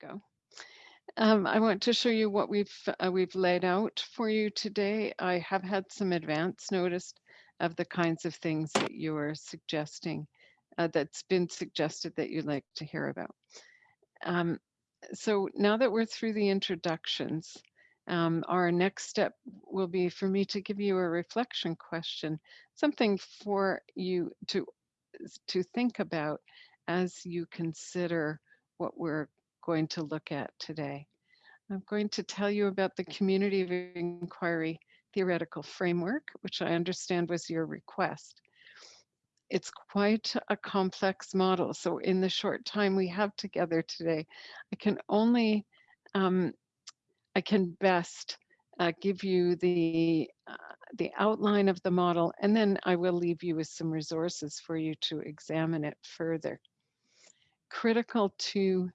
we go. Um, I want to show you what we've uh, we've laid out for you today. I have had some advance notice of the kinds of things that you are suggesting, uh, that's been suggested that you'd like to hear about. Um, so now that we're through the introductions, um, our next step will be for me to give you a reflection question, something for you to to think about as you consider what we're going to look at today. I'm going to tell you about the community of inquiry theoretical framework, which I understand was your request. It's quite a complex model. So in the short time we have together today, I can only, um, I can best uh, give you the, uh, the outline of the model, and then I will leave you with some resources for you to examine it further. Critical to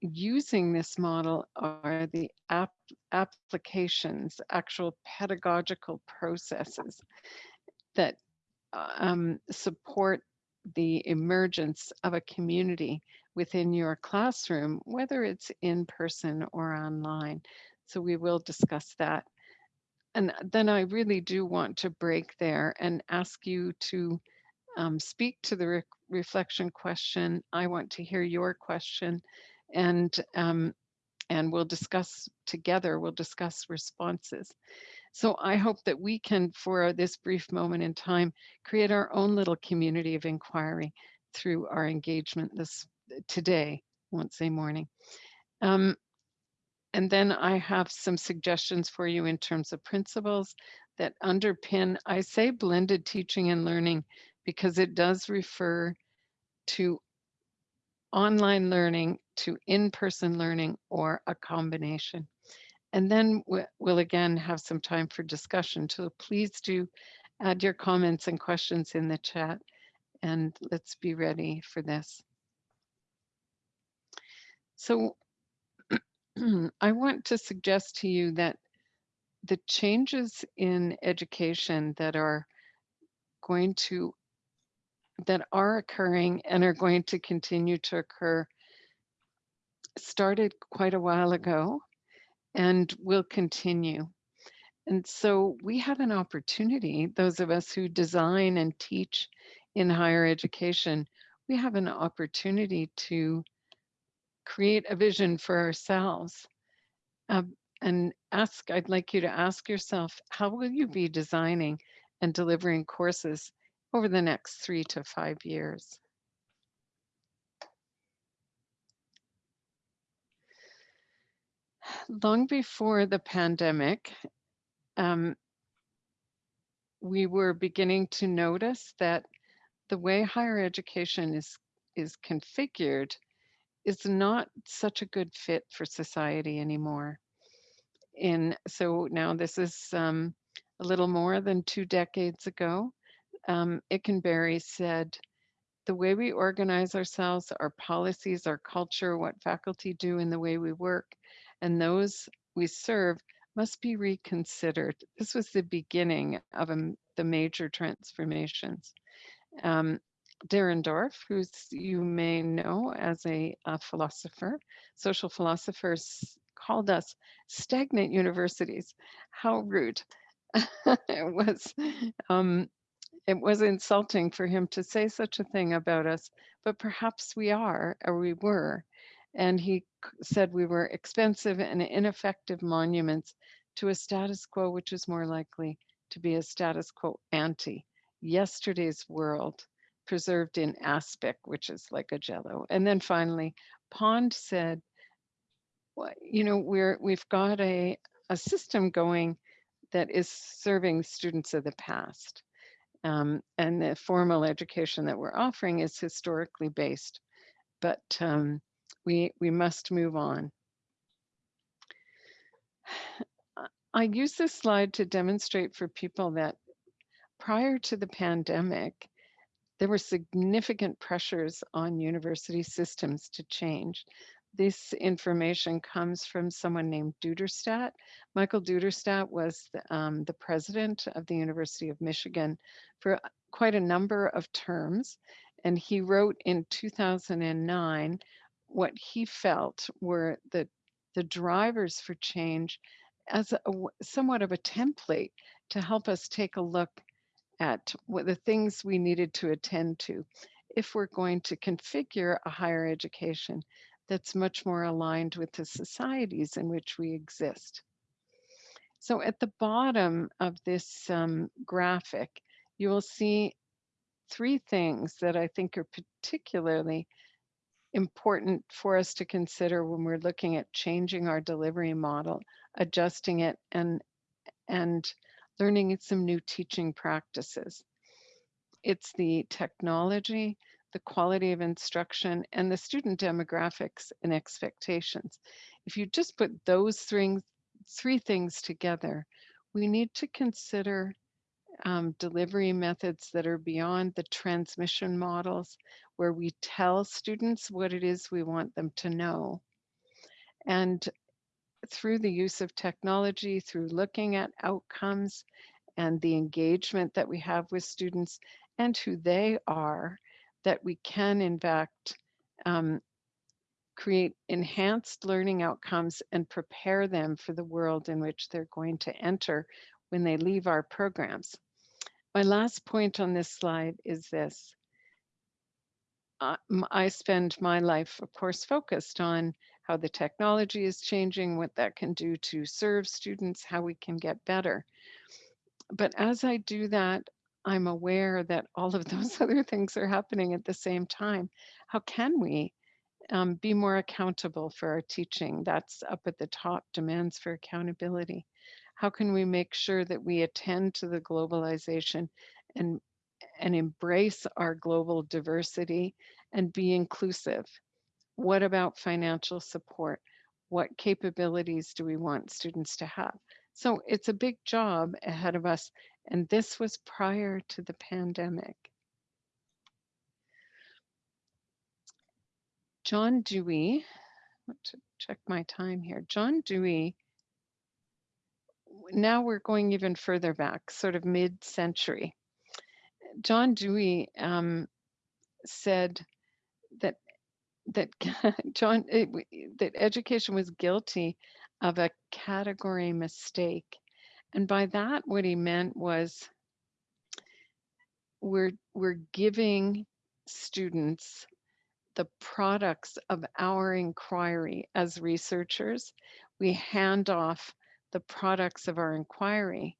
using this model are the app applications, actual pedagogical processes that um, support the emergence of a community within your classroom, whether it's in person or online. So we will discuss that. And then I really do want to break there and ask you to um, speak to the re reflection question. I want to hear your question and um, and we'll discuss together, we'll discuss responses. So I hope that we can, for this brief moment in time, create our own little community of inquiry through our engagement this today, won't morning. Um, and then I have some suggestions for you in terms of principles that underpin, I say blended teaching and learning because it does refer to online learning to in-person learning or a combination. And then we'll again have some time for discussion. So please do add your comments and questions in the chat and let's be ready for this. So I want to suggest to you that the changes in education that are going to that are occurring and are going to continue to occur started quite a while ago and will continue. And so we have an opportunity, those of us who design and teach in higher education, we have an opportunity to create a vision for ourselves. Uh, and ask, I'd like you to ask yourself, how will you be designing and delivering courses over the next three to five years? long before the pandemic, um, we were beginning to notice that the way higher education is is configured is not such a good fit for society anymore. In so now this is um, a little more than two decades ago. Um, Ikenberry said, the way we organize ourselves, our policies, our culture, what faculty do in the way we work, and those we serve must be reconsidered. This was the beginning of a, the major transformations. Um, Dahrendorf, who's you may know as a, a philosopher, social philosophers called us stagnant universities. How rude. it was um, it was insulting for him to say such a thing about us, but perhaps we are, or we were. And he said we were expensive and ineffective monuments to a status quo which is more likely to be a status quo ante yesterday's world preserved in aspic which is like a jello. And then finally pond said well, you know we're we've got a a system going that is serving students of the past um, and the formal education that we're offering is historically based but um, we, we must move on. I use this slide to demonstrate for people that prior to the pandemic, there were significant pressures on university systems to change. This information comes from someone named Duderstadt. Michael Duderstadt was the, um, the president of the University of Michigan for quite a number of terms. And he wrote in 2009 what he felt were the, the drivers for change as a, somewhat of a template to help us take a look at what the things we needed to attend to if we're going to configure a higher education that's much more aligned with the societies in which we exist. So at the bottom of this um, graphic, you will see three things that I think are particularly important for us to consider when we're looking at changing our delivery model, adjusting it, and, and learning some new teaching practices. It's the technology, the quality of instruction, and the student demographics and expectations. If you just put those three, three things together, we need to consider um, delivery methods that are beyond the transmission models where we tell students what it is we want them to know. And through the use of technology, through looking at outcomes and the engagement that we have with students and who they are, that we can in fact um, create enhanced learning outcomes and prepare them for the world in which they're going to enter when they leave our programs. My last point on this slide is this. Uh, I spend my life, of course, focused on how the technology is changing, what that can do to serve students, how we can get better. But as I do that, I'm aware that all of those other things are happening at the same time. How can we um, be more accountable for our teaching? That's up at the top, demands for accountability. How can we make sure that we attend to the globalization and, and embrace our global diversity and be inclusive? What about financial support? What capabilities do we want students to have? So it's a big job ahead of us and this was prior to the pandemic. John Dewey, to check my time here. John Dewey, now we're going even further back, sort of mid-century. John Dewey um, said that that John it, that education was guilty of a category mistake and by that, what he meant was we're, we're giving students the products of our inquiry as researchers. We hand off the products of our inquiry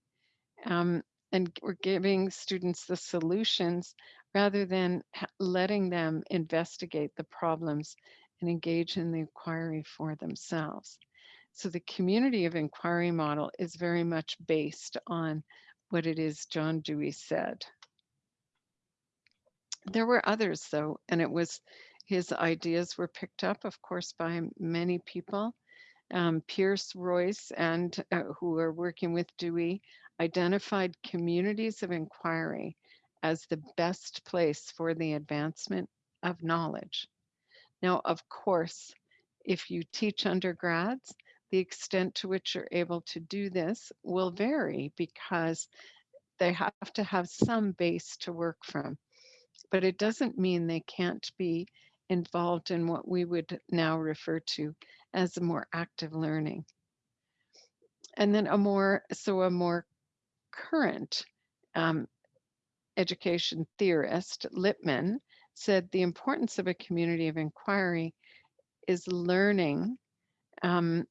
um, and we're giving students the solutions rather than letting them investigate the problems and engage in the inquiry for themselves. So the community of inquiry model is very much based on what it is John Dewey said. There were others though, and it was his ideas were picked up, of course, by many people. Um, Peirce Royce and uh, who are working with Dewey identified communities of inquiry as the best place for the advancement of knowledge. Now, of course, if you teach undergrads, the extent to which you're able to do this will vary because they have to have some base to work from. But it doesn't mean they can't be involved in what we would now refer to as a more active learning. And then a more, so a more current um, education theorist, Lipman, said the importance of a community of inquiry is learning um,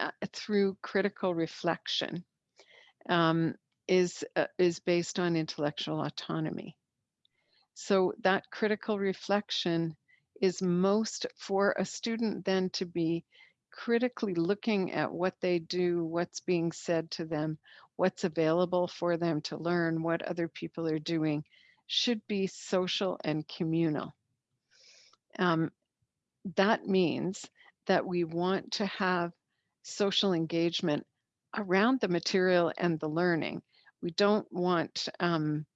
uh, through critical reflection um, is, uh, is based on intellectual autonomy. So that critical reflection is most for a student then to be critically looking at what they do, what's being said to them, what's available for them to learn, what other people are doing, should be social and communal. Um, that means that we want to have social engagement around the material and the learning. We don't want, um,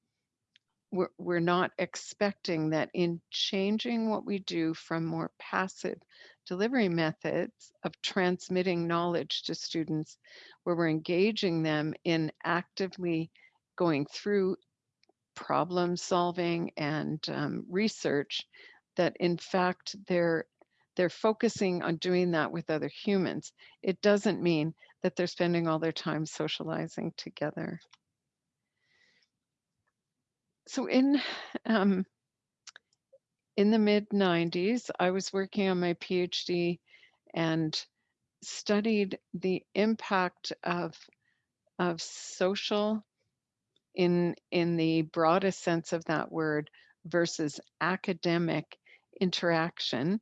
we're, we're not expecting that in changing what we do from more passive delivery methods of transmitting knowledge to students, where we're engaging them in actively going through problem solving and um, research, that in fact they're they're focusing on doing that with other humans. It doesn't mean that they're spending all their time socializing together. So in um, in the mid 90s, I was working on my PhD and studied the impact of of social in in the broadest sense of that word versus academic interaction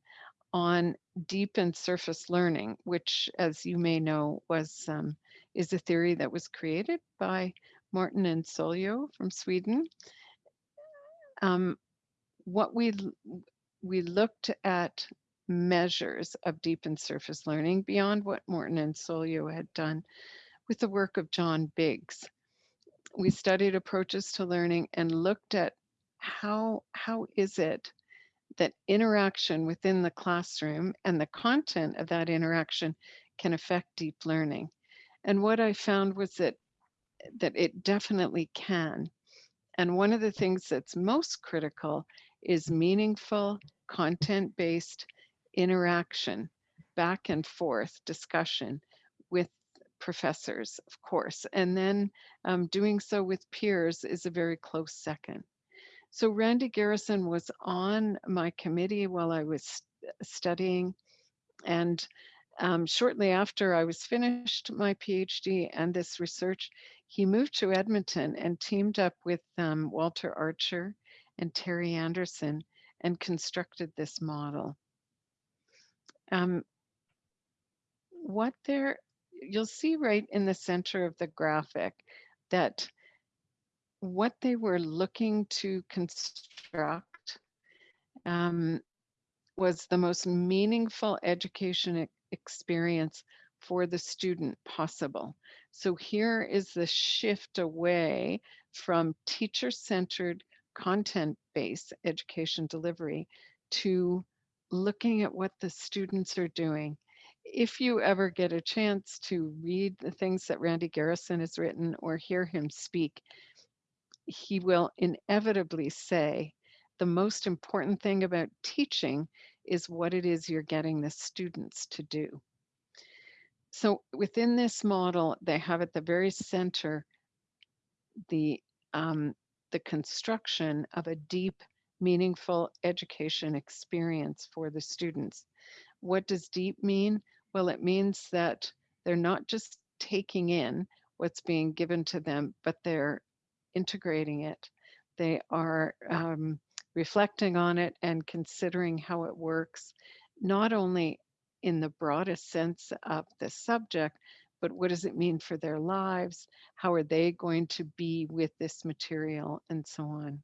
on deep and surface learning, which, as you may know, was um, is a theory that was created by Marton and Säljö from Sweden. Um, what we we looked at measures of deep and surface learning beyond what Marton and Säljö had done with the work of John Biggs. We studied approaches to learning and looked at how how is it that interaction within the classroom and the content of that interaction can affect deep learning. And what I found was that that it definitely can. And one of the things that's most critical is meaningful content-based interaction, back and forth discussion with professors, of course. And then um, doing so with peers is a very close second. So Randy Garrison was on my committee while I was studying. And um, shortly after I was finished my PhD and this research, he moved to Edmonton and teamed up with um, Walter Archer and Terry Anderson and constructed this model. Um, what there, you'll see right in the center of the graphic that what they were looking to construct um, was the most meaningful education experience for the student possible. So here is the shift away from teacher-centered content-based education delivery to looking at what the students are doing. If you ever get a chance to read the things that Randy Garrison has written or hear him speak, he will inevitably say the most important thing about teaching is what it is you're getting the students to do. So within this model, they have at the very center the, um, the construction of a deep, meaningful education experience for the students. What does deep mean? Well, it means that they're not just taking in what's being given to them, but they're integrating it. They are um, reflecting on it and considering how it works, not only in the broadest sense of the subject, but what does it mean for their lives? How are they going to be with this material and so on?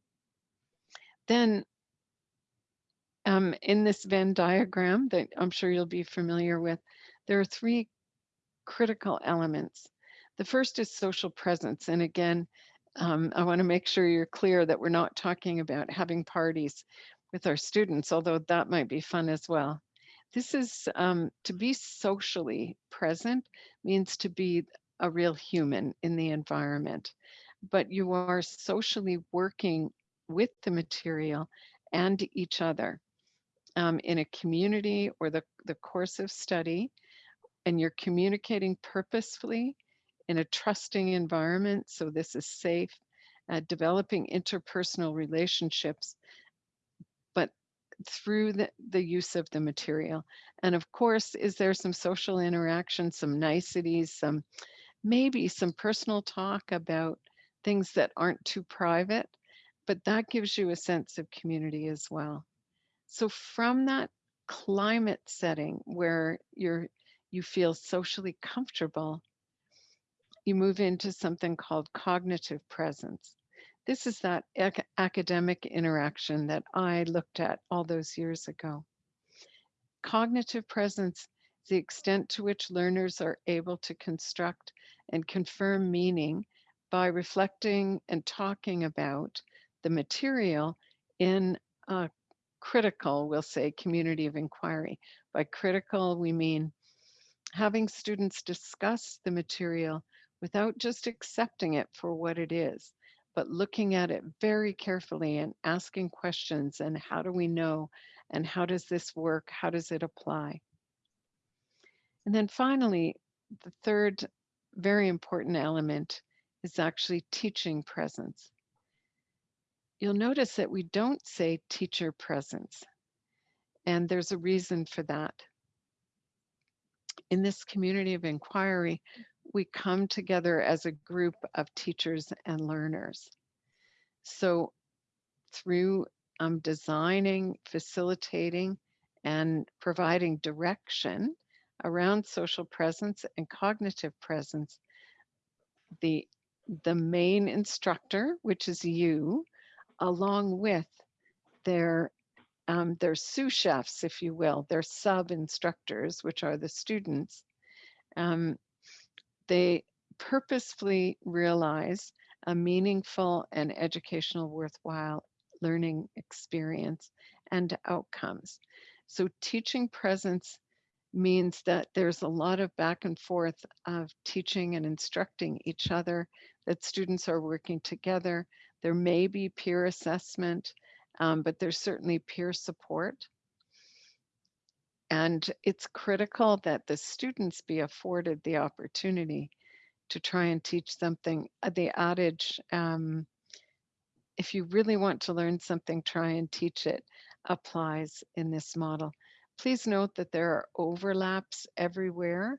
Then um, in this Venn diagram that I'm sure you'll be familiar with, there are three critical elements. The first is social presence. And again, um, I want to make sure you're clear that we're not talking about having parties with our students, although that might be fun as well. This is um, to be socially present means to be a real human in the environment, but you are socially working with the material and each other um, in a community or the, the course of study, and you're communicating purposefully in a trusting environment. So this is safe, uh, developing interpersonal relationships, but through the, the use of the material. And of course, is there some social interaction, some niceties, some maybe some personal talk about things that aren't too private, but that gives you a sense of community as well. So from that climate setting where you're you feel socially comfortable, you move into something called cognitive presence. This is that ac academic interaction that I looked at all those years ago. Cognitive presence is the extent to which learners are able to construct and confirm meaning by reflecting and talking about the material in a critical, we'll say, community of inquiry. By critical, we mean having students discuss the material without just accepting it for what it is, but looking at it very carefully and asking questions and how do we know and how does this work? How does it apply? And then finally, the third very important element is actually teaching presence. You'll notice that we don't say teacher presence, and there's a reason for that. In this community of inquiry, we come together as a group of teachers and learners. So through um, designing, facilitating, and providing direction around social presence and cognitive presence, the, the main instructor, which is you, along with their um, their sous chefs, if you will, their sub instructors, which are the students, um, they purposefully realize a meaningful and educational worthwhile learning experience and outcomes. So teaching presence means that there's a lot of back and forth of teaching and instructing each other, that students are working together. There may be peer assessment, um, but there's certainly peer support. And it's critical that the students be afforded the opportunity to try and teach something. Uh, the adage, um, if you really want to learn something, try and teach it, applies in this model. Please note that there are overlaps everywhere.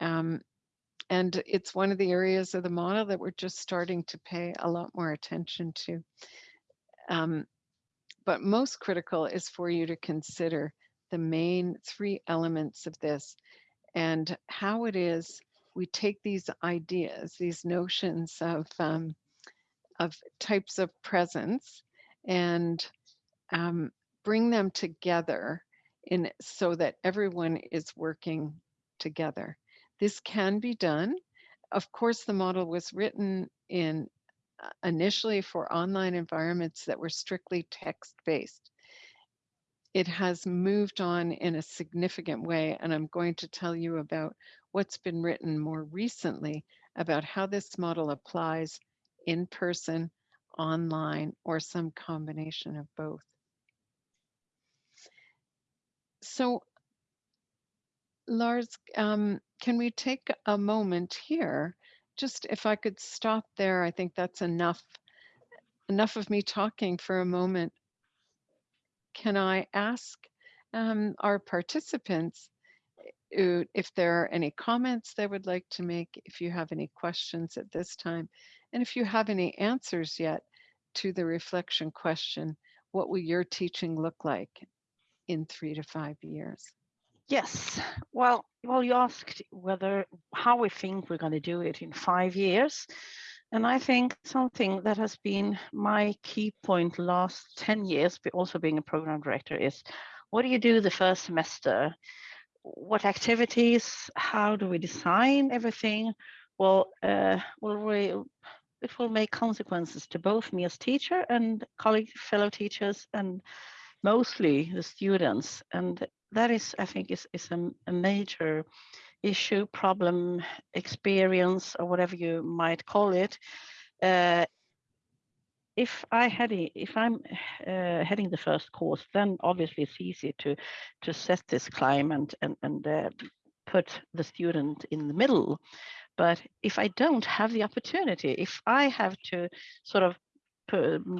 Um, and it's one of the areas of the model that we're just starting to pay a lot more attention to. Um, but most critical is for you to consider the main three elements of this and how it is we take these ideas, these notions of, um, of types of presence and um, bring them together in so that everyone is working together. This can be done. Of course, the model was written in uh, initially for online environments that were strictly text-based. It has moved on in a significant way, and I'm going to tell you about what's been written more recently about how this model applies in person, online, or some combination of both. So Lars, um, can we take a moment here? Just if I could stop there, I think that's enough, enough of me talking for a moment. Can I ask um, our participants uh, if there are any comments they would like to make, if you have any questions at this time, and if you have any answers yet to the reflection question, what will your teaching look like in three to five years? Yes. Well, well, you asked whether how we think we're going to do it in five years. And I think something that has been my key point last 10 years, but also being a program director is what do you do the first semester? what activities, how do we design everything? Well, uh, will we, it will make consequences to both me as teacher and colleague, fellow teachers, and mostly the students. And that is, I think, is, is a, a major issue, problem, experience, or whatever you might call it, uh, if I had if I'm uh, heading the first course, then obviously it's easy to to set this climate and and uh, put the student in the middle. But if I don't have the opportunity, if I have to sort of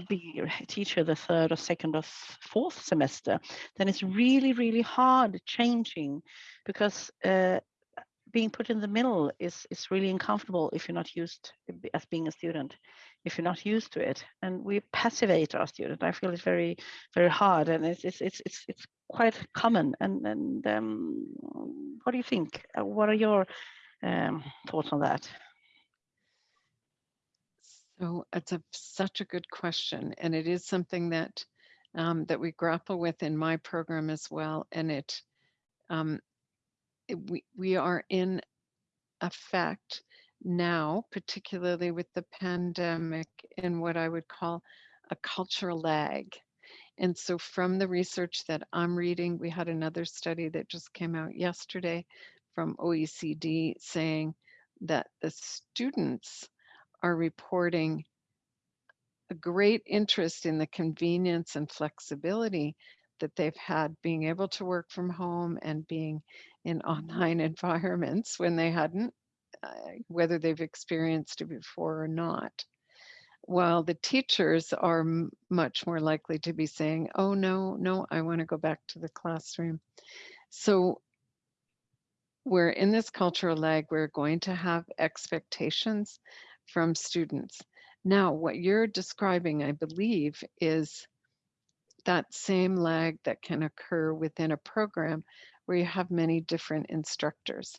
be a teacher the third or second or fourth semester, then it's really, really hard changing because uh, being put in the middle is is really uncomfortable if you're not used as being a student if you're not used to it. And we passivate our student. I feel it's very very hard and it's it's it's it's, it's quite common. And and um, what do you think? Uh, what are your um, thoughts on that? So it's a such a good question and it is something that um, that we grapple with in my program as well and it um, Eh, we, we are in effect now, particularly with the pandemic, in what I would call a cultural lag. And so from the research that I'm reading, we had another study that just came out yesterday from OECD saying that the students are reporting a great interest in the convenience and flexibility, that they've had being able to work from home and being in online environments when they hadn't, uh, whether they've experienced it before or not. While the teachers are m- much more likely to be saying, oh, no, no, I want to go back to the classroom. So we're in this cultural lag, we're going to have expectations from students. Now, what you're describing, I believe, is that same lag that can occur within a program where you have many different instructors.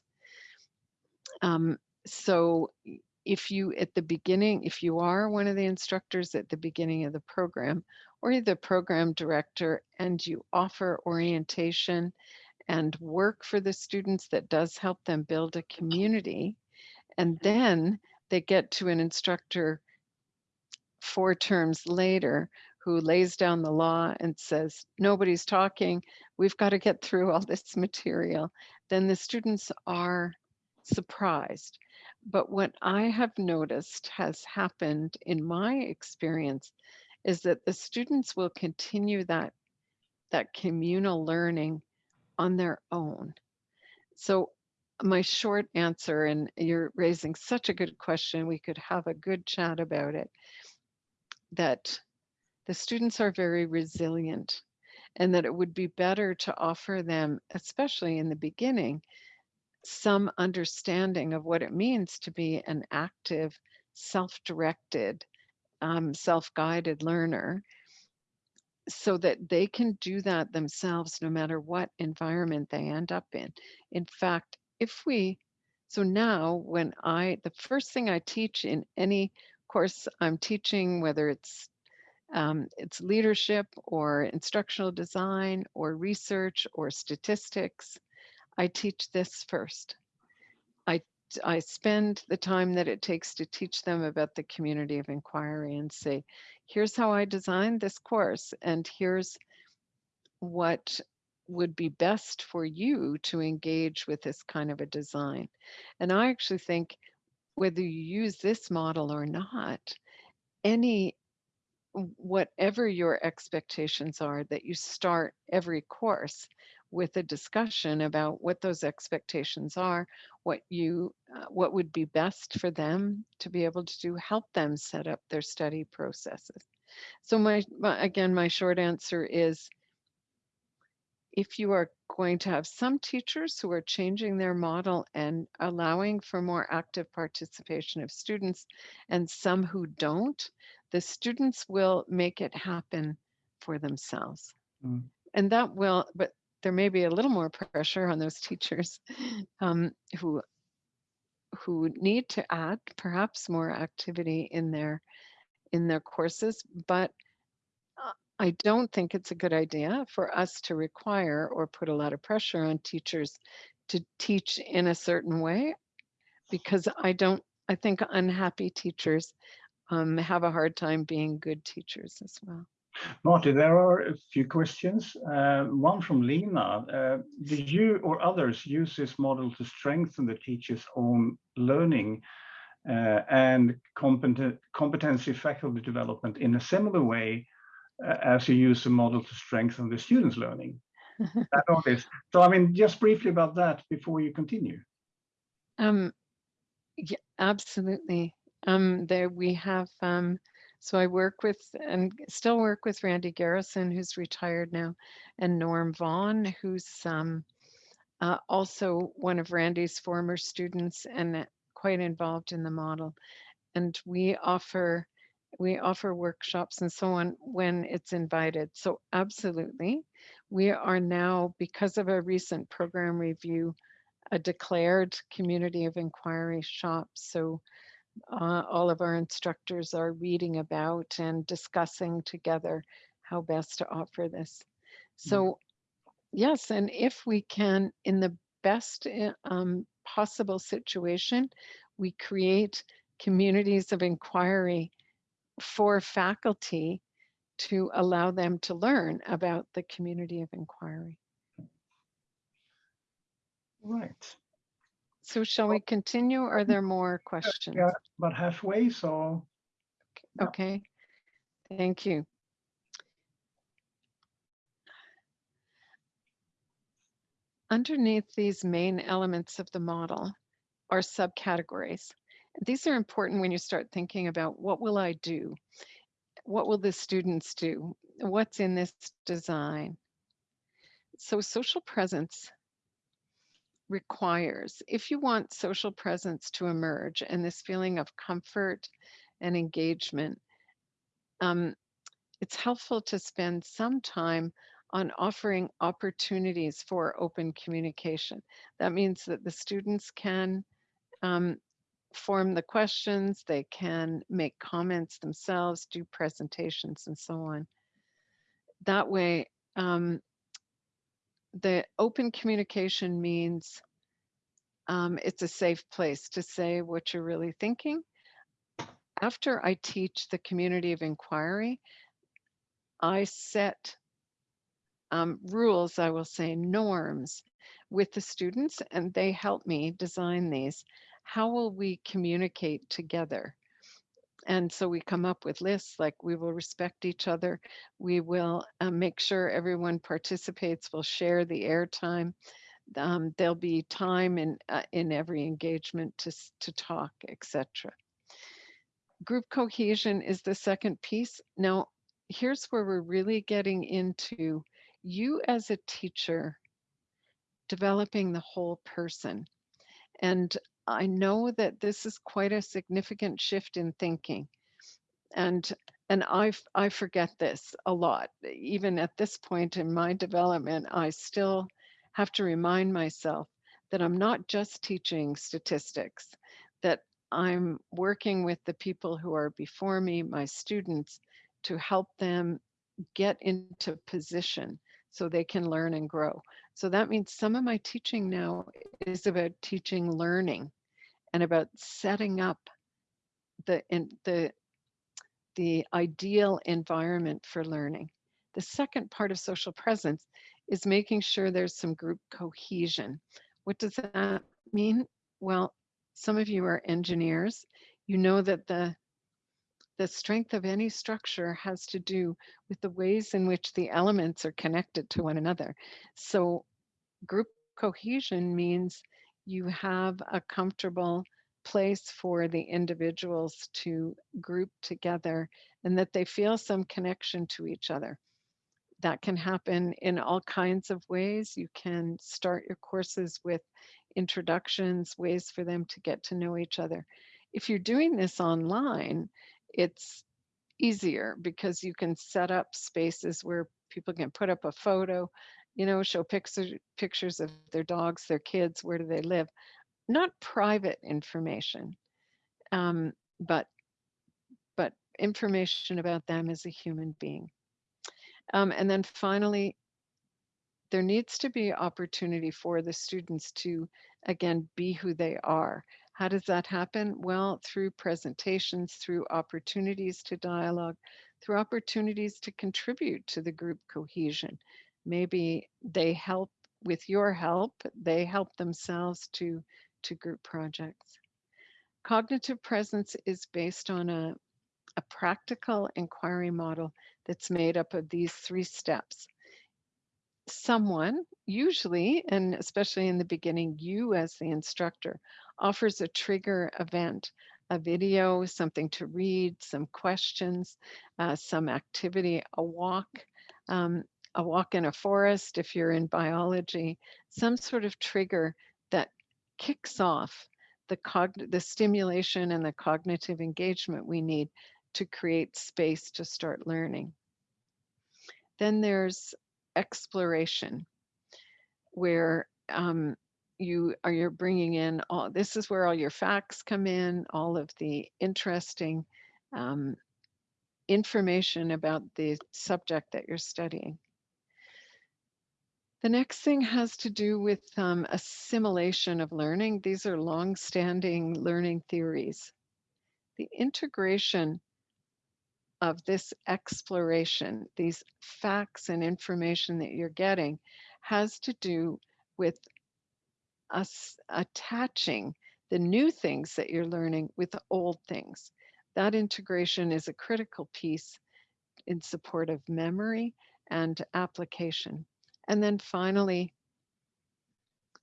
Um, so if you at the beginning, if you are one of the instructors at the beginning of the program, or you're the program director and you offer orientation and work for the students that does help them build a community, and then they get to an instructor four terms later who lays down the law and says, nobody's talking, we've got to get through all this material, then the students are surprised. But what I have noticed has happened in my experience is that the students will continue that, that communal learning on their own. So my short answer, and you're raising such a good question, we could have a good chat about it, that the students are very resilient and that it would be better to offer them, especially in the beginning, some understanding of what it means to be an active, self-directed, um, self-guided learner so that they can do that themselves no matter what environment they end up in. In fact, if we, so now when I, the first thing I teach in any course I'm teaching, whether it's um, it's leadership or instructional design or research or statistics, I teach this first. I, I spend the time that it takes to teach them about the community of inquiry and say, here's how I designed this course and here's what would be best for you to engage with this kind of a design. And I actually think whether you use this model or not, any whatever your expectations are that you start every course with a discussion about what those expectations are what you uh, what would be best for them to be able to do help them set up their study processes. So my, my again my short answer is if you are going to have some teachers who are changing their model and allowing for more active participation of students and some who don't, the students will make it happen for themselves. Mm. And that will, but there may be a little more pressure on those teachers um, who who need to add perhaps more activity in their in their courses, but I don't think it's a good idea for us to require or put a lot of pressure on teachers to teach in a certain way because I don't, I think unhappy teachers um, have a hard time being good teachers as well. Marty, there are a few questions. Uh, one from Lena. Uh, did you or others use this model to strengthen the teacher's own learning uh, and competent, competency faculty development in a similar way as you use the model to strengthen the students' learning. So, I mean, just briefly about that before you continue. Um, yeah, absolutely. Um, there we have, um, so I work with and still work with Randy Garrison, who's retired now, and Norm Vaughn, who's um, uh, also one of Randy's former students and quite involved in the model. And we offer we offer workshops and so on when it's invited. So absolutely. We are now, because of a recent program review, a declared community of inquiry shop. So uh, all of our instructors are reading about and discussing together how best to offer this. So mm. yes, and if we can, in the best eh, um, possible situation, we create communities of inquiry for faculty to allow them to learn about the community of inquiry. Right. So shall we continue? Are mm, there more questions? Yeah, about halfway, so. Okay, thank you. underneath these main elements of the model are subcategories. These are important when you start thinking about what will I do? What will the students do? What's in this design? So social presence requires, if you want social presence to emerge and this feeling of comfort and engagement, um, it's helpful to spend some time on offering opportunities for open communication. That means that the students can um, form the questions, they can make comments themselves, do presentations and so on. That way, um, the open communication means um, it's a safe place to say what you're really thinking. After I teach the community of inquiry, I set um, rules, I will say norms with the students, and they help me design these. How will we communicate together? And so we come up with lists like we will respect each other. We will uh, make sure everyone participates. We'll share the airtime. Um, there'll be time in uh, in every engagement to to talk, etc. Group cohesion is the second piece. Now, here's where we're really getting into you as a teacher developing the whole person. And I know that this is quite a significant shift in thinking. And and I I forget this a lot. Even at this point in my development, I still have to remind myself that I'm not just teaching statistics, that I'm working with the people who are before me, my students, to help them get into position so they can learn and grow. So that means some of my teaching now is about teaching learning and about setting up the in, the the ideal environment for learning. The second part of social presence is making sure there's some group cohesion. What does that mean? Well, some of you are engineers. You know that the the strength of any structure has to do with the ways in which the elements are connected to one another. So group cohesion means you have a comfortable place for the individuals to group together and that they feel some connection to each other. That can happen in all kinds of ways. You can start your courses with introductions, ways for them to get to know each other. If you're doing this online, it's easier because you can set up spaces where people can put up a photo, you know, show pictures pictures of their dogs, their kids, where do they live. Not private information, um, but but information about them as a human being. Um, and then finally, there needs to be opportunity for the students to, again, be who they are. How does that happen? Well, through presentations, through opportunities to dialogue, through opportunities to contribute to the group cohesion. Maybe they help with your help, they help themselves to, to group projects. Cognitive presence is based on a, a practical inquiry model that's made up of these three steps someone, usually, and especially in the beginning, you as the instructor, offers a trigger event, a video, something to read, some questions, uh, some activity, a walk, um, a walk in a forest if you're in biology, some sort of trigger that kicks off the, the stimulation and the cognitive engagement we need to create space to start learning. Then there's exploration where um, you are you're bringing in all this is where all your facts come in all of the interesting um, information about the subject that you're studying. The next thing has to do with um, assimilation of learning. These are long-standing learning theories. The integration of this exploration, these facts and information that you're getting, has to do with us attaching the new things that you're learning with the old things. That integration is a critical piece in support of memory and application. And then finally,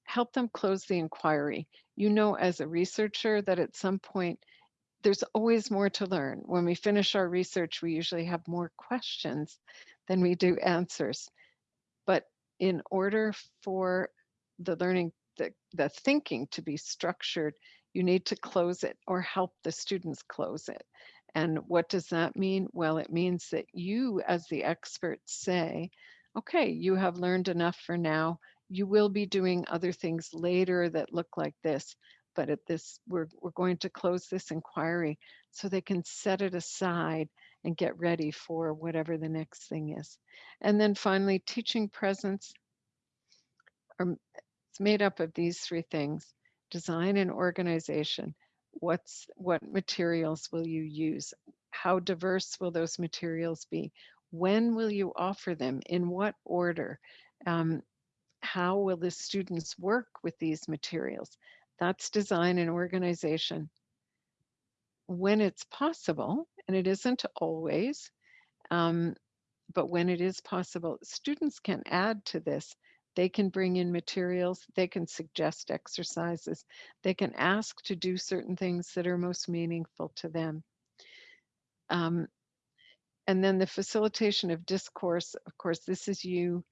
help them close the inquiry. You know, as a researcher, that at some point, there's always more to learn. When we finish our research, we usually have more questions than we do answers. But in order for the learning, the, the thinking to be structured, you need to close it or help the students close it. And what does that mean? Well, it means that you, as the experts, say, okay, you have learned enough for now. You will be doing other things later that look like this, but at this, we're, we're going to close this inquiry so they can set it aside and get ready for whatever the next thing is. And then finally, teaching presence are, it's made up of these three things, design and organization. What's what materials will you use? How diverse will those materials be? When will you offer them? In what order? Um, how will the students work with these materials? That's design and organization. When it's possible, and it isn't always, um, but when it is possible, students can add to this. They can bring in materials, they can suggest exercises, they can ask to do certain things that are most meaningful to them. Um, and then the facilitation of discourse, of course, this is you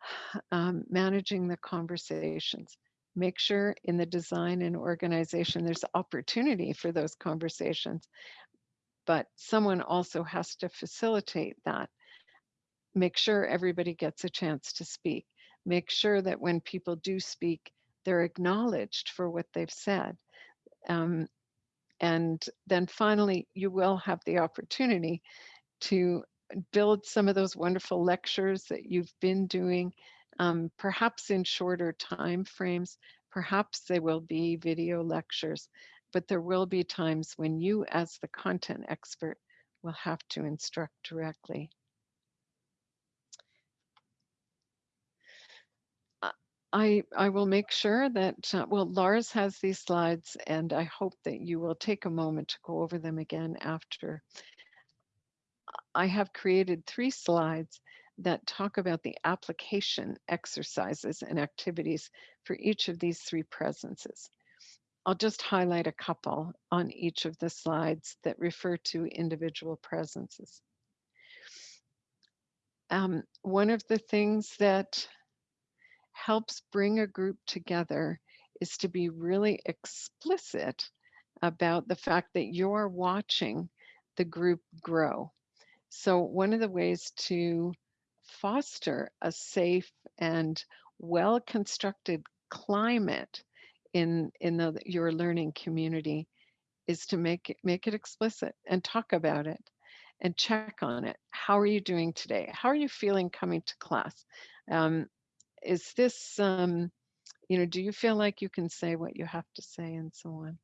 um, managing the conversations. Make sure in the design and organization there's opportunity for those conversations, but someone also has to facilitate that. Make sure everybody gets a chance to speak. Make sure that when people do speak, they're acknowledged for what they've said. Um, and then finally, you will have the opportunity to build some of those wonderful lectures that you've been doing, um, perhaps in shorter time frames, perhaps they will be video lectures, but there will be times when you as the content expert will have to instruct directly. I, I will make sure that, uh, well, Lars has these slides and I hope that you will take a moment to go over them again after I have created three slides that talk about the application exercises and activities for each of these three presences. I'll just highlight a couple on each of the slides that refer to individual presences. Um, one of the things that helps bring a group together is to be really explicit about the fact that you're watching the group grow. So one of the ways to foster a safe and well-constructed climate in in the, your learning community is to make it make it explicit and talk about it and check on it. How are you doing today? How are you feeling coming to class? Um, is this, um, you know, do you feel like you can say what you have to say and so on?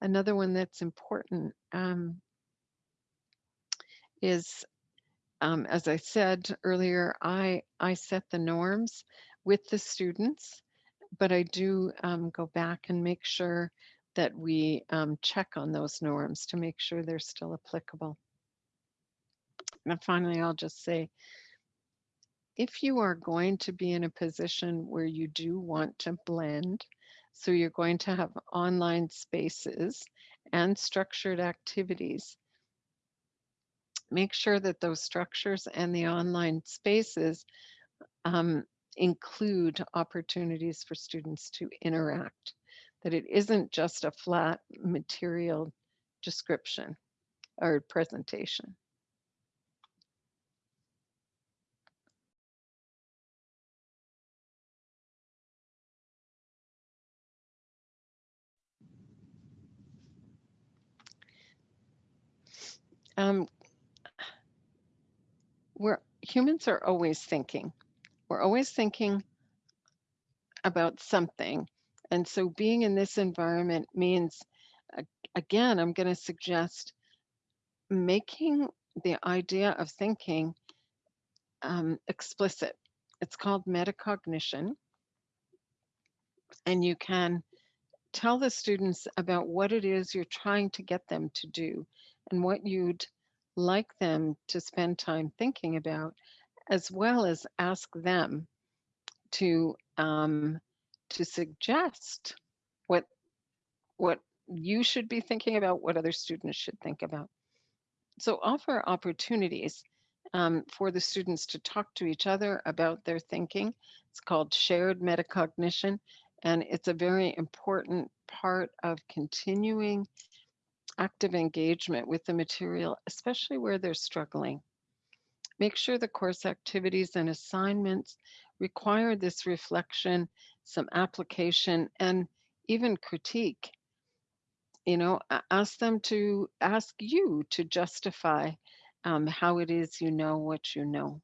Another one that's important um, is, um, as I said earlier, I, I set the norms with the students, but I do um, go back and make sure that we um, check on those norms to make sure they're still applicable. And finally, I'll just say, if you are going to be in a position where you do want to blend, so you're going to have online spaces and structured activities, make sure that those structures and the online spaces um, include opportunities for students to interact, that it isn't just a flat material description or presentation. Um, we're humans are always thinking. We're always thinking about something. And so being in this environment means, again, I'm going to suggest making the idea of thinking um, explicit. It's called metacognition. And you can tell the students about what it is you're trying to get them to do and what you'd like them to spend time thinking about, as well as ask them to um, to suggest what what you should be thinking about, what other students should think about. So offer opportunities um, for the students to talk to each other about their thinking. It's called shared metacognition, and it's a very important part of continuing active engagement with the material, especially where they're struggling. Make sure the course activities and assignments require this reflection, some application, and even critique. You know, ask them to ask you to justify um, how it is you know what you know.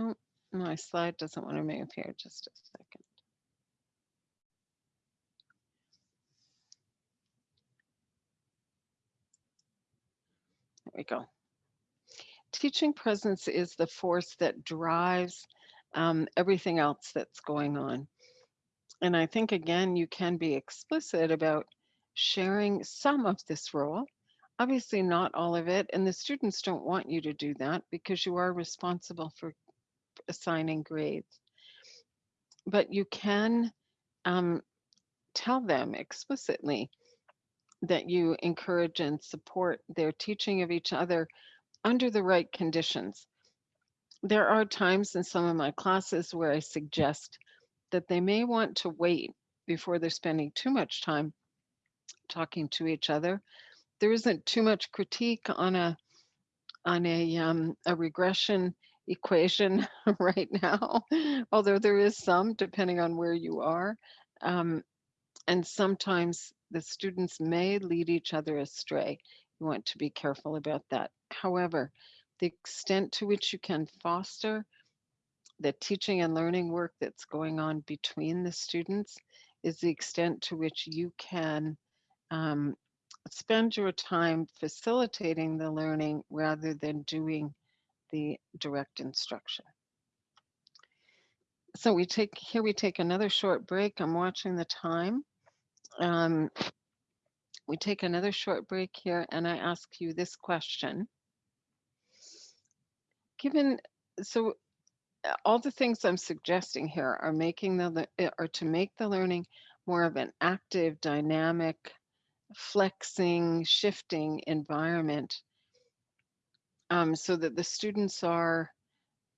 Oh, my slide doesn't want to move here. Just a second. We go. Teaching presence is the force that drives um, everything else that's going on. And I think, again, you can be explicit about sharing some of this role. Obviously, not all of it. And the students don't want you to do that because you are responsible for assigning grades. But you can um, tell them explicitly that you encourage and support their teaching of each other under the right conditions. There are times in some of my classes where I suggest that they may want to wait before they're spending too much time talking to each other. There isn't too much critique on a on a um, a regression equation right now, although there is some depending on where you are. Um, and sometimes the students may lead each other astray. You want to be careful about that. However, the extent to which you can foster the teaching and learning work that's going on between the students is the extent to which you can um, spend your time facilitating the learning rather than doing the direct instruction. So we take here we take another short break. I'm watching the time. Um, we take another short break here and I ask you this question. Given, so uh, all the things I'm suggesting here are making the, uh, are to make the learning more of an active, dynamic, flexing, shifting environment um, so that the students are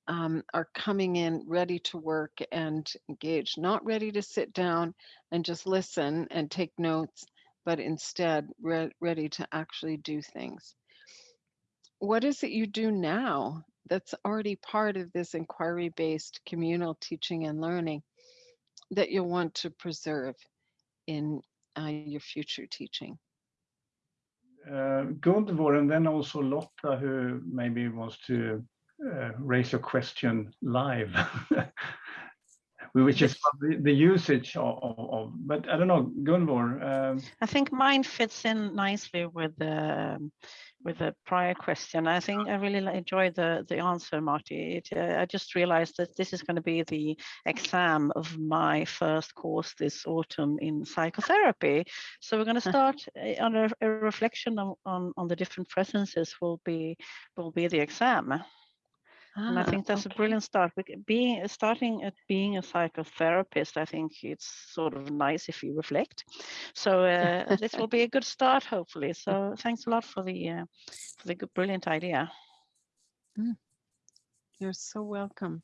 um, are coming in ready to work and engage, not ready to sit down and just listen and take notes, but instead re- ready to actually do things. What is it you do now that's already part of this inquiry based communal teaching and learning that you'll want to preserve in uh, your future teaching? Uh, Gunvor, and then also Lotta, who maybe wants to uh, raise your question live, which is the, the usage of, of, of, but I don't know, Gunvor. Um, I think mine fits in nicely with the with the prior question. I think I really li- enjoyed the the answer, Marty. It, uh, I just realized that this is going to be the exam of my first course this autumn in psychotherapy. So we're going to start uh, on a, a reflection on, on on the different presences. Will be will be the exam. And I Ah, think that's a brilliant start. Being starting at being a psychotherapist, I think it's sort of nice if you reflect. So uh, this will be a good start, hopefully. So thanks a lot for the uh, for the good, brilliant idea. You're so welcome.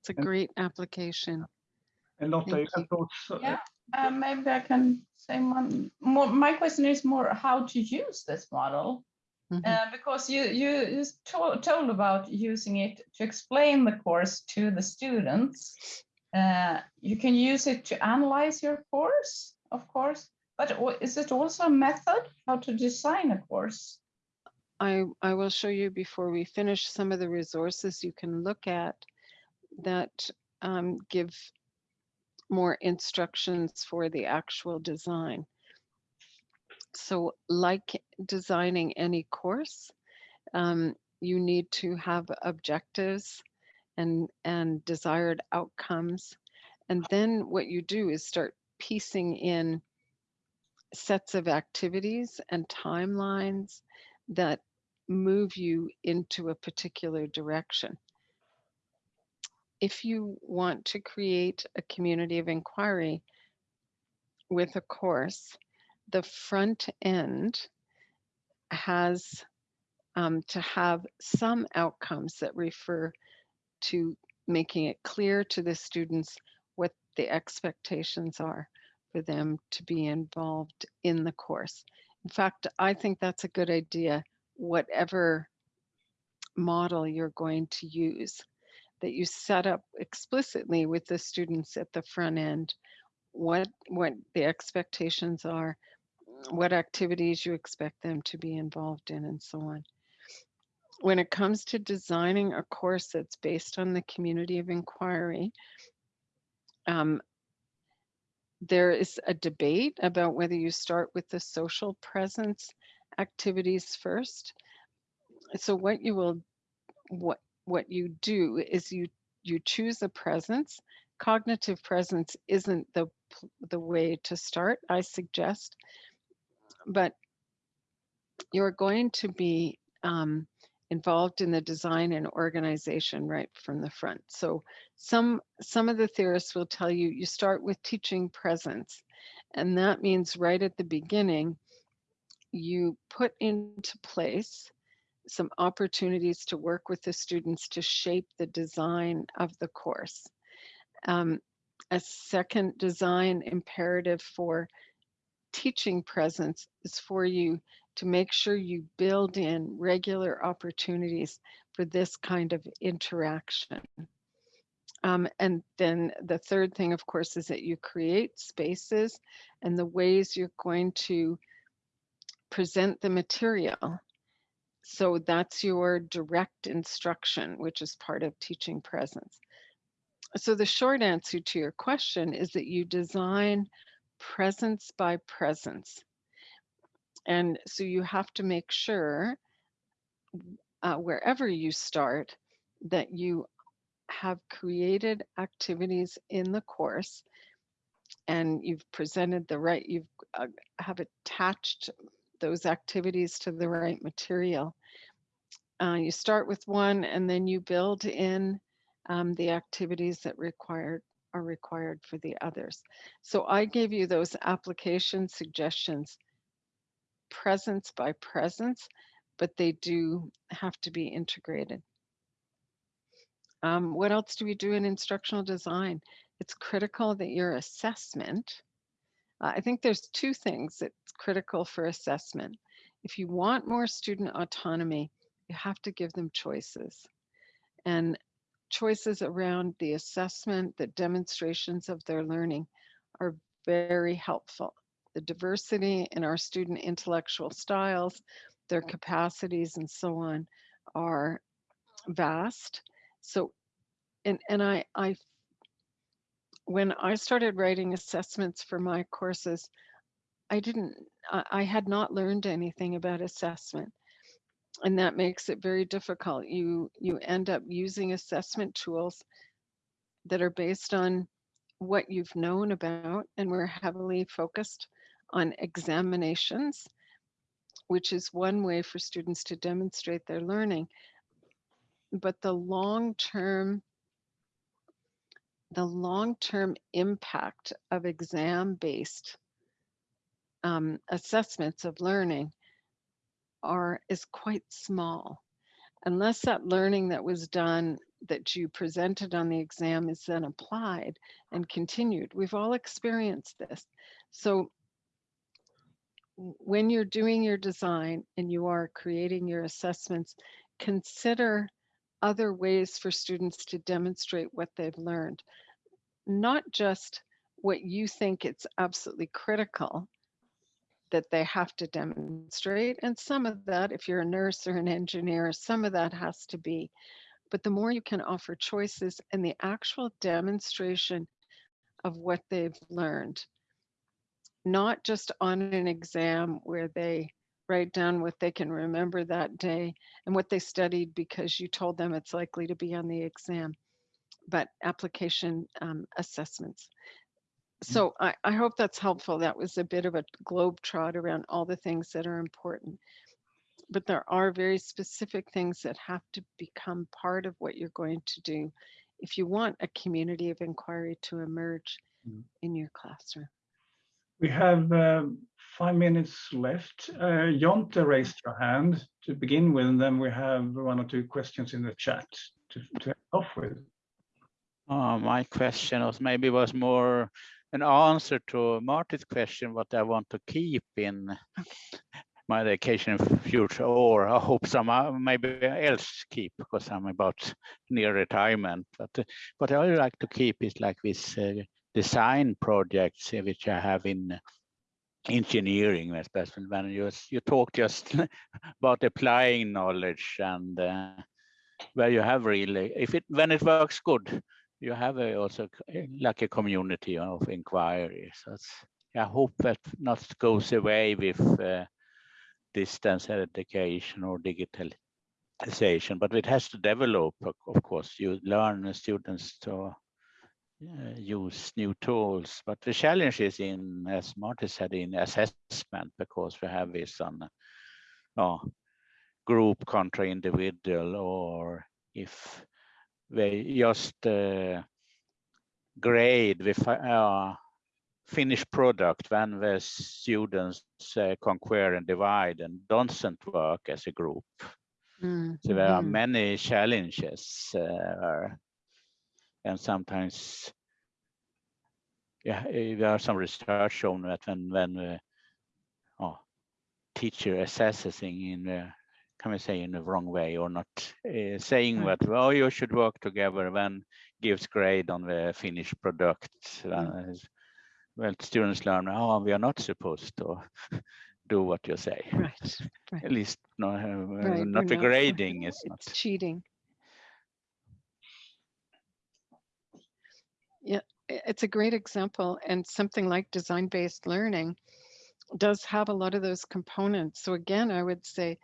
It's a great application. and Lotta, you Thank have thoughts? uh, Yeah. Uh, maybe I can say one more. My question is more how to use this model, Mhm. uh, because you you you to- told about using it to explain the course to the students. Uh, you can use it to analyze your course, of course, but is it also a method how to design a course? I, I will show you before we finish some of the resources you can look at that um, give more instructions for the actual design. So like designing any course, um, you need to have objectives and, and desired outcomes. And then what you do is start piecing in sets of activities and timelines that move you into a particular direction. If you want to create a community of inquiry with a course, the front end has um, to have some outcomes that refer to making it clear to the students what the expectations are for them to be involved in the course. In fact, I think that's a good idea, whatever model you're going to use, that you set up explicitly with the students at the front end what what the expectations are, what activities you expect them to be involved in, and so on. When it comes to designing a course that's based on the community of inquiry, um, there is a debate about whether you start with the social presence activities first. So what you will, what what you do is you you choose a presence. Cognitive presence isn't the the way to start, I suggest, but you're going to be um, involved in the design and organization right from the front. So some, some of the theorists will tell you, you start with teaching presence. And that means right at the beginning, you put into place some opportunities to work with the students to shape the design of the course. Um, a second design imperative for teaching presence is for you to make sure you build in regular opportunities for this kind of interaction. Um, and then the third thing, of course, is that you create spaces and the ways you're going to present the material. So that's your direct instruction, which is part of teaching presence. So the short answer to your question is that you design presence by presence. And so you have to make sure uh, wherever you start that you have created activities in the course and you've presented the right, you've uh, have attached those activities to the right material. Uh, you start with one and then you build in um, the activities that required are required for the others. So I gave you those application suggestions presence by presence, but they do have to be integrated. Um, what else do we do in instructional design? It's critical that your assessment, uh, I think there's two things that's critical for assessment. If you want more student autonomy, you have to give them choices. And choices around the assessment, the demonstrations of their learning are very helpful the diversity in our student intellectual styles, their capacities and so on are vast. So, and, and I, I, when I started writing assessments for my courses, I didn't, I, I had not learned anything about assessment. And that makes it very difficult. You, you end up using assessment tools that are based on what you've known about, and we're heavily focused on examinations, which is one way for students to demonstrate their learning. But the long-term the long-term impact of exam-based um, assessments of learning are is quite small unless that learning that was done that you presented on the exam is then applied and continued. We've all experienced this. So when you're doing your design and you are creating your assessments, consider other ways for students to demonstrate what they've learned. Not just what you think it's absolutely critical that they have to demonstrate. And some of that, if you're a nurse or an engineer, some of that has to be. But the more you can offer choices and the actual demonstration of what they've learned, not just on an exam where they write down what they can remember that day and what they studied because you told them it's likely to be on the exam, but application um, assessments. Mm. So I, I hope that's helpful. That was a bit of a globe trot around all the things that are important. but there are very specific things that have to become part of what you're going to do if you want a community of inquiry to emerge Mm. in your classroom. We have um, five minutes left. Uh, Jonte raised your hand to begin with, and then we have one or two questions in the chat to, to end off with. Uh, my question was maybe was more an answer to Marty's question, what I want to keep in my education future, or I hope some uh, maybe else keep because I'm about near retirement. But what I like to keep is like this uh, design projects uh, which I have in engineering, especially when you you talk just about applying knowledge and uh, where you have really if it when it works good you have a, also like a community of inquiries. So it's, I hope that not goes away with uh, distance education or digitalization, but it has to develop. Of course, you learn students to uh, use new tools, but the challenge is in, as Marty said, in assessment because we have this on uh, group contra individual, or if they just uh, grade the uh, finished product when the students uh, conquer and divide and doesn't work as a group. Mm, So there are mhm. many challenges uh, and sometimes yeah, eh, there are some research shown that when when uh, oh, teacher assesses in uh, can we say in the wrong way or not uh, saying Right. that well you should work together then gives grade on the finished product uh, well students learn oh we are not supposed to do what you say Right, right. at least no, uh, Right, not we're the not- grading is not It's cheating. Yeah, it's a great example and something like design-based learning does have a lot of those components. So again, I would say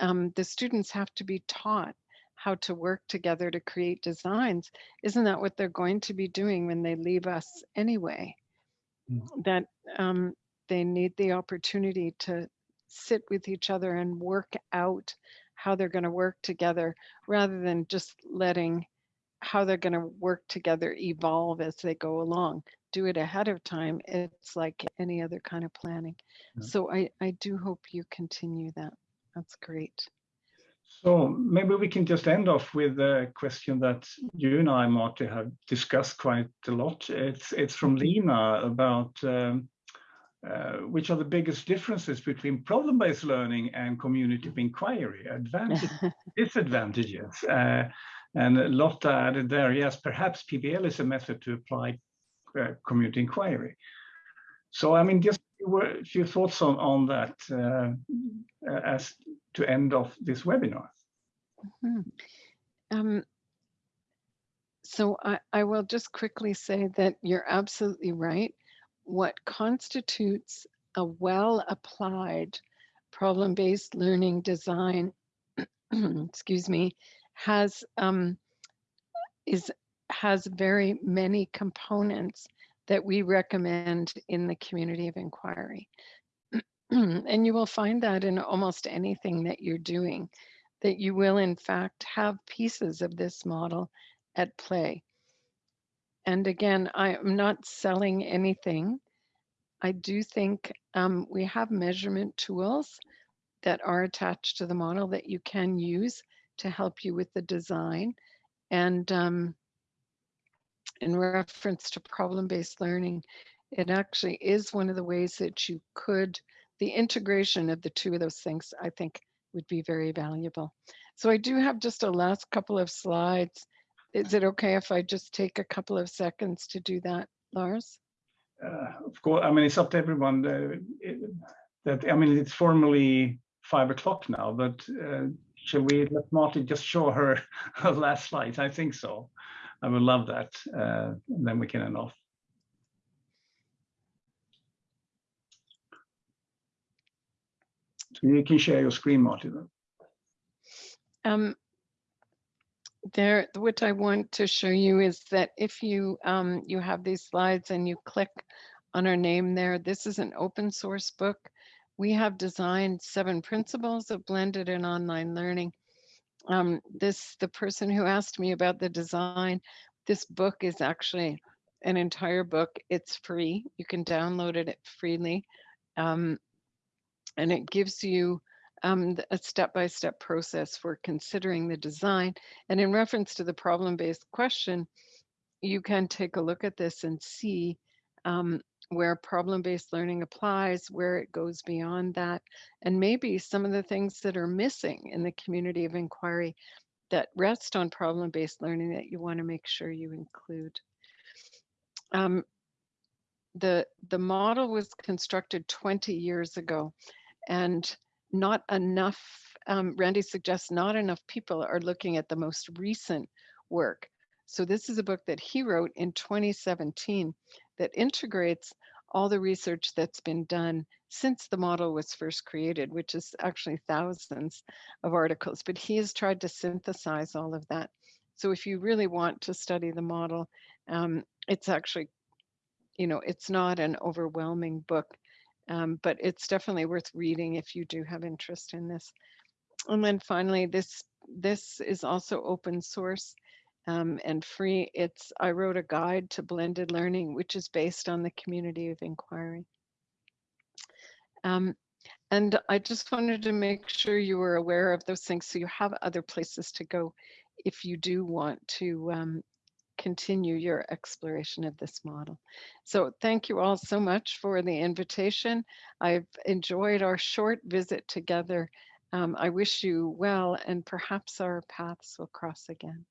um, the students have to be taught how to work together to create designs. Isn't that what they're going to be doing when they leave us anyway? Mm. That um, they need the opportunity to sit with each other and work out how they're going to work together rather than just letting how they're going to work together evolve as they go along. Do it ahead of time. It's like any other kind of planning. So I, I do hope you continue that. That's great. So maybe we can just end off with a question that you and I, Marty, have discussed quite a lot. It's it's from Lena about um, uh, which are the biggest differences between problem-based learning and community of inquiry, advantages, disadvantages. Uh, and Lotta added there, yes, perhaps PBL is a method to apply uh, community inquiry. So, I mean, just word- few thoughts on, on that uh, as to end off this webinar. Hmm. Um, so I, I will just quickly say that you're absolutely right. What constitutes a well-applied problem-based learning design, excuse me, has um, is has very many components that we recommend in the community of inquiry. and you will find that in almost anything that you're doing that you will in fact have pieces of this model at play. And again, I am not selling anything. I do think um, we have measurement tools that are attached to the model that you can use to help you with the design. And um, in reference to problem-based learning, it actually is one of the ways that you could, the integration of the two of those things, I think would be very valuable. So I do have just a last couple of slides. Is it okay if I just take a couple of seconds to do that, Lars? Uh, Of course, I mean, it's up to everyone. uh, it- That, I mean, it's formally five o'clock now, but uh, shall we let Marty just show her her last slides? I think so. I would love that. uh, and Then we can end off. So You can share your screen, Marty. then. Um, there, what I want to show you is that if you um, you have these slides and you click on our name there, this is an open source book we have designed seven principles of blended and online learning. Um, this, the person who asked me about the design, this book is actually an entire book. It's free. You can download it freely. Um, and it gives you um, a step-by-step process for considering the design. And in reference to the problem-based question, you can take a look at this and see um, where problem-based learning applies, where it goes beyond that, and maybe some of the things that are missing in the community of inquiry that rest on problem-based learning that you want to make sure you include. Um, the, the model was constructed 20 years ago and not enough, um, Randy suggests not enough people are looking at the most recent work. So this is a book that he wrote in 2017 that integrates all the research that's been done since the model was first created, which is actually thousands of articles, but he has tried to synthesize all of that. So if you really want to study the model, um, it's actually, you know, it's not an overwhelming book, um, but it's definitely worth reading if you do have interest in this. And then finally, this this is also open source um, and free. It's I wrote a guide to blended learning, which is based on the community of inquiry. Um, and I just wanted to make sure you were aware of those things so you have other places to go if you do want to um, continue your exploration of this model. So thank you all so much for the invitation. I've enjoyed our short visit together. Um, I wish you well and perhaps our paths will cross again.